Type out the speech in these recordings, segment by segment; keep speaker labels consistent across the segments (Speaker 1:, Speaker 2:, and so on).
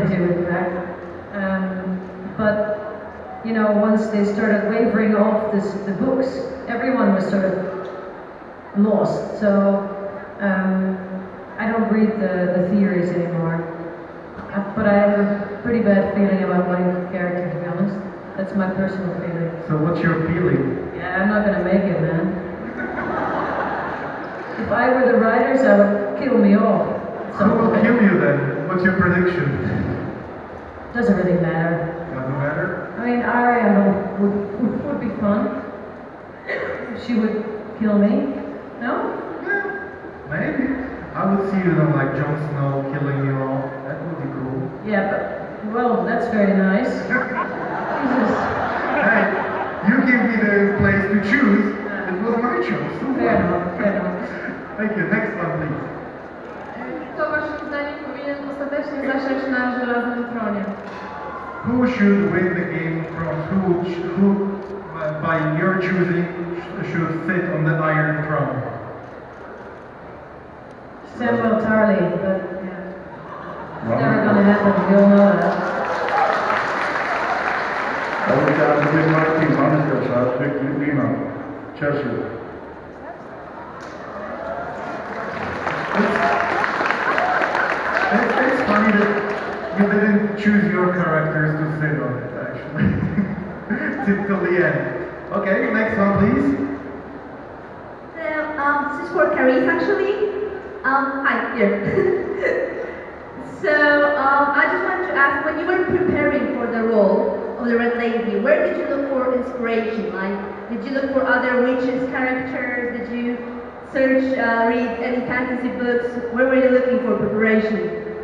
Speaker 1: into, in fact. Um, but you know, once they started wavering off this, the books, everyone was sort of lost. So um, I don't read the, the theories anymore. Uh, But I have a pretty bad feeling about my character, to be honest. That's my personal feeling.
Speaker 2: So what's your feeling?
Speaker 1: Yeah, I'm not gonna make it, man. If I were the writers, I would kill me off.
Speaker 2: Who will kill you then? What's your prediction?
Speaker 1: Doesn't really matter.
Speaker 2: Doesn't matter.
Speaker 1: I mean, Arya would, would, would be fun. She would kill me. No?
Speaker 2: Yeah, maybe. I would see you know, like Jon Snow killing you all. That would be cool.
Speaker 1: Yeah, but, well, that's very nice. Jesus.
Speaker 2: Hey, you give me the place to choose. It was my choice.
Speaker 1: Fair enough, fair enough.
Speaker 2: Who should win the game from who, who uh, by your choosing, should sit on the Iron Throne?
Speaker 1: Samuel Tarly, but yeah. It's never gonna happen, we all know that.
Speaker 3: Ja bym chciał, żeby Martin Mańska zwykły wina. Cieszy.
Speaker 2: It's, it's funny that you didn't choose your characters to sit on it, actually. Till till the end. Okay, next one, please.
Speaker 4: So, um, this is for Carice actually. Um, hi, here. so, um, I just wanted to ask, when you were preparing for the role of the Red Lady, where did you look for inspiration? Like, did you look for other witches characters? Did you search, uh, read any fantasy books? Where were you looking for preparation?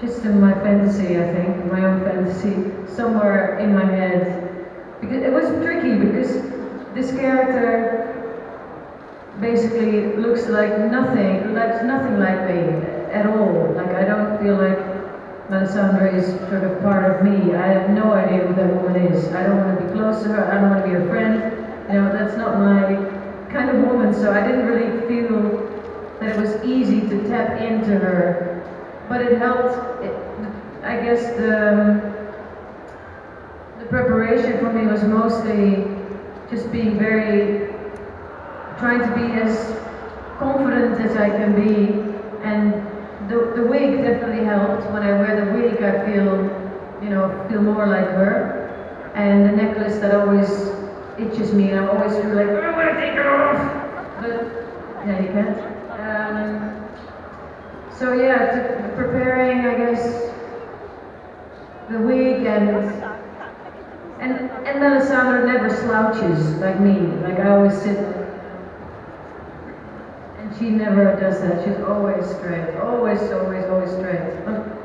Speaker 1: Just in my fantasy, I think, my own fantasy, somewhere in my head. Because it was tricky because this character basically looks like nothing, like nothing like me at all. Like I don't feel like Melisandre is sort of part of me. I have no idea who that woman is. I don't want to be close to her. I don't want to be her friend. You know, that's not my kind of woman. So I didn't really feel that it was easy to tap into her. But it helped. It, I guess the the preparation for me was mostly just being very trying to be as confident as I can be, and the, the wig definitely helped. When I wear the wig, I feel, you know, feel more like her. And the necklace that always itches me, and I always feel like, I want to take it off. But, yeah, you can't. Um, so yeah, preparing, I guess, the wig and and and Melisandre never slouches like me. Like I always sit, and she never does that. She's always straight, always, always, always straight.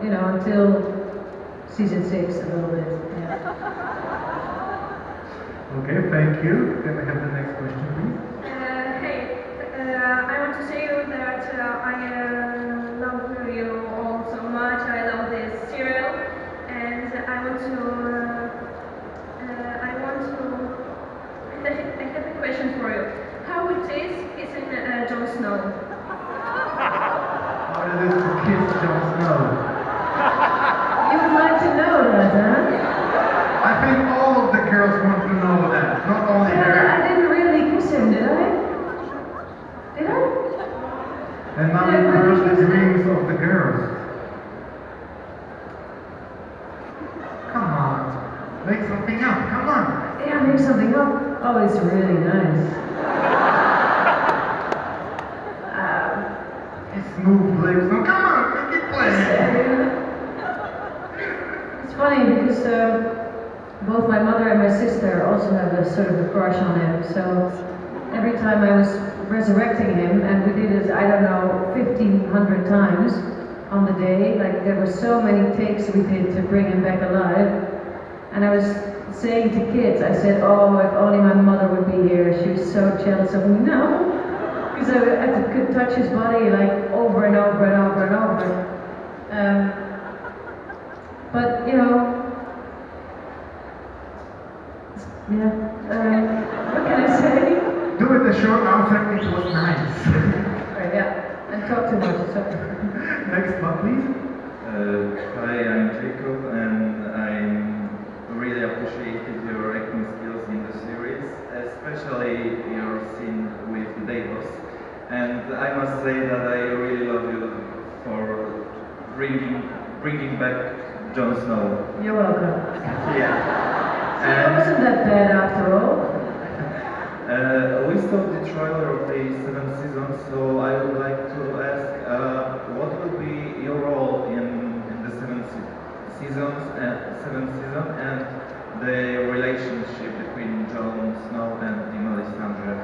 Speaker 1: You know, until season six a little bit. Yeah.
Speaker 2: Okay, thank you. Can I have the next question, please?
Speaker 5: Uh, hey, uh, I want to say you that uh, I uh, love you all so much. I love this serial, and I want to. Uh, uh, I want to. I have I have a question for you. How it is is in uh, Jon Snow?
Speaker 2: How it is to kiss Jon Snow?
Speaker 1: You would like to know that, huh?
Speaker 2: I think all of the girls want to know that, not only
Speaker 1: Well, I
Speaker 2: her.
Speaker 1: didn't really kiss him, did I? Did I?
Speaker 2: And now you crush the dreams of the girls. Come on, make something up. Come on.
Speaker 1: Yeah, make something up. Oh, it's really nice. Um,
Speaker 2: His smooth lips. Come on, make it play.
Speaker 1: It's funny because uh, both my mother and my sister also have a sort of a crush on him. So every time I was resurrecting him, and we did it, I don't know, 1500 times on the day, like there were so many takes we did to bring him back alive. And I was saying to kids, I said, oh, if only my mother would be here. She was so jealous of me No, Because I, I could touch his body like over and over and over and over. Um, but you know, yeah. Um, what can I say?
Speaker 2: Do it a short answer. It was nice.
Speaker 1: Right, yeah. and talk too much. So.
Speaker 2: Next one, please.
Speaker 6: Uh, hi, I'm Jacob, and I really appreciated your acting skills in the series, especially your scene with Davos. And I must say that I really love you for bringing bringing back Jon Snow.
Speaker 1: You're welcome.
Speaker 6: Yeah.
Speaker 1: See, it wasn't that bad after all.
Speaker 6: Uh, we saw the trailer of the seventh season, so I would like to ask, uh, what will be your role in, in the seventh se- seasons and seventh season and the relationship between Jon Snow and the Melisandre?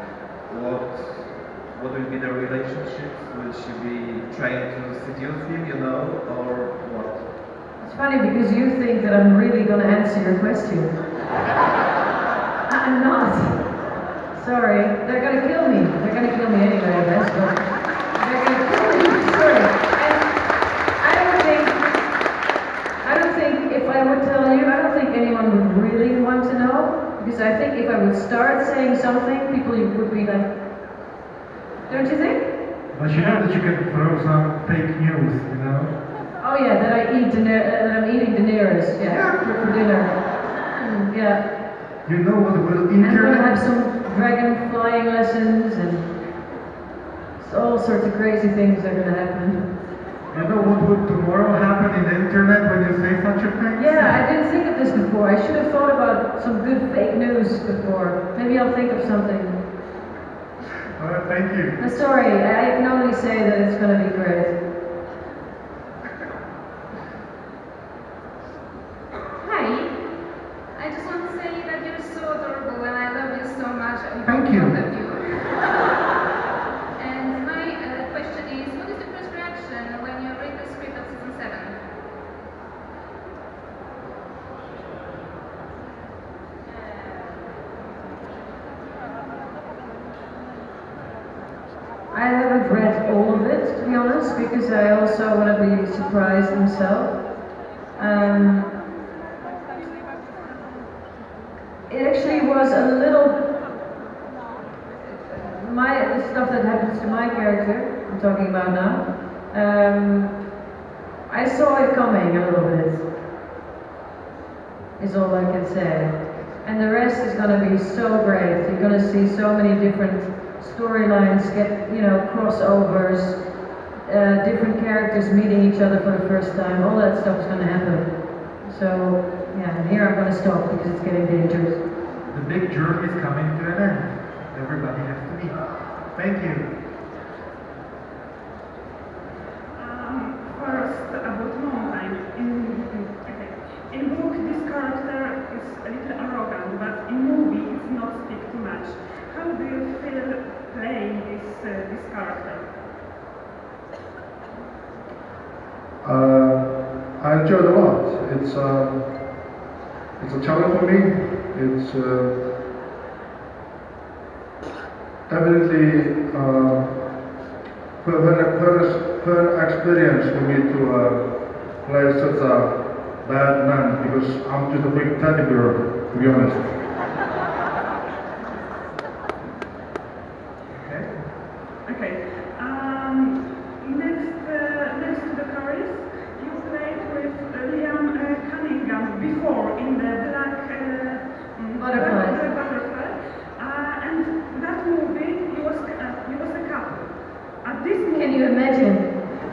Speaker 6: What what will be the she be trying to seduce him, you know, or what?
Speaker 1: It's funny because you think that I'm really going to answer your question. I'm not. Sorry, they're going to kill me. They're going to kill me anyway, I guess. But they're going to kill me. Sorry. And I don't think. I don't think if I would tell you, I don't think anyone would really want to know. Because I think if I would start saying something, people would be like, don't you think?
Speaker 2: But you know that you can throw some fake news, you know?
Speaker 1: Oh yeah, that I eat Daener- uh, that I'm eating Daenerys, yeah, for, for dinner. Mm, yeah,
Speaker 2: You know what will
Speaker 1: and I'm have some dragon flying lessons and all sorts of crazy things are gonna happen.
Speaker 2: You know what would tomorrow happen in the internet when you say such a thing?
Speaker 1: Yeah, I didn't think of this before. I should have thought about some good fake news before. Maybe I'll think of something.
Speaker 2: Alright, thank you.
Speaker 1: Uh, sorry, I I can only say that it's gonna be great.
Speaker 5: Hi. I just want to say that you're so adorable and I love you so much. I
Speaker 2: Thank you.
Speaker 5: Love you. and my uh, question is, what is the first reaction when you read the script of season seven?
Speaker 1: I haven't read all of it, to honest, because I also want to be surprised myself. Um, it actually was a little. My the stuff that happens to my character, I'm talking about now. Um, I saw it coming a little bit. Is all I can say. And the rest is going to be so great. You're going to see so many different storylines get, you know, crossovers, uh, different characters meeting each other for the first time. All that stuff is going to happen. So, yeah, and here I'm going to stop because it's getting dangerous.
Speaker 2: The big journey is coming to an end. Everybody has to meet. Thank you.
Speaker 7: Um, first, about Mountain. In, okay. in book, this character is a little arrogant, but in movie, it's not speak too much. How do you feel playing this uh, this character?
Speaker 3: Uh, I enjoyed a lot. It's um, it's a challenge for me. It's uh, definitely uh, fun, fun, fun experience for me to uh, play such a bad man because I'm just a big teddy bear, to be honest.
Speaker 2: Okay.
Speaker 7: Okay. Um, next, uh, next to the chorus, you played with uh, Liam uh, Cunningham before in the Black uh, mm,
Speaker 1: Butterfly.
Speaker 7: Black, Black Butterfly. Uh, and that movie, you was uh, you was a couple. At this movie,
Speaker 1: Can you imagine?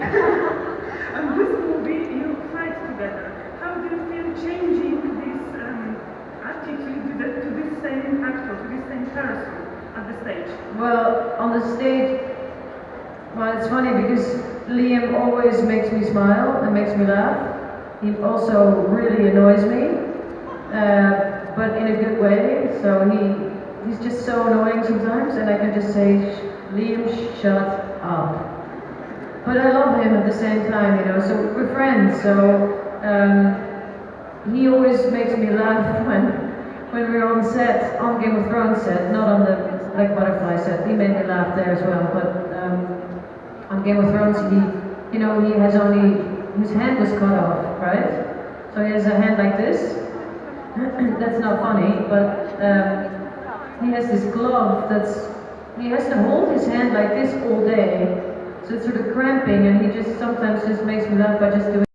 Speaker 7: at this movie, you fight together. How do you feel changing this um, attitude to, the, to this same actor, to this same person at the stage?
Speaker 1: Well, on the stage, well, it's funny because Liam always makes me smile and makes me laugh. He also really annoys me, uh, but in a good way. So he he's just so annoying sometimes, and I can just say, Liam, shut up. But I love him at the same time, you know. So we're friends. So um, he always makes me laugh when when we're on set, on Game of Thrones set, not on the Black Butterfly said, He made me laugh there as well. But um, on Game of Thrones, he, you know, he has only his hand was cut off, right? So he has a hand like this. that's not funny, but um, he has this glove that's he has to hold his hand like this all day. So it's sort of cramping, and he just sometimes just makes me laugh by just doing.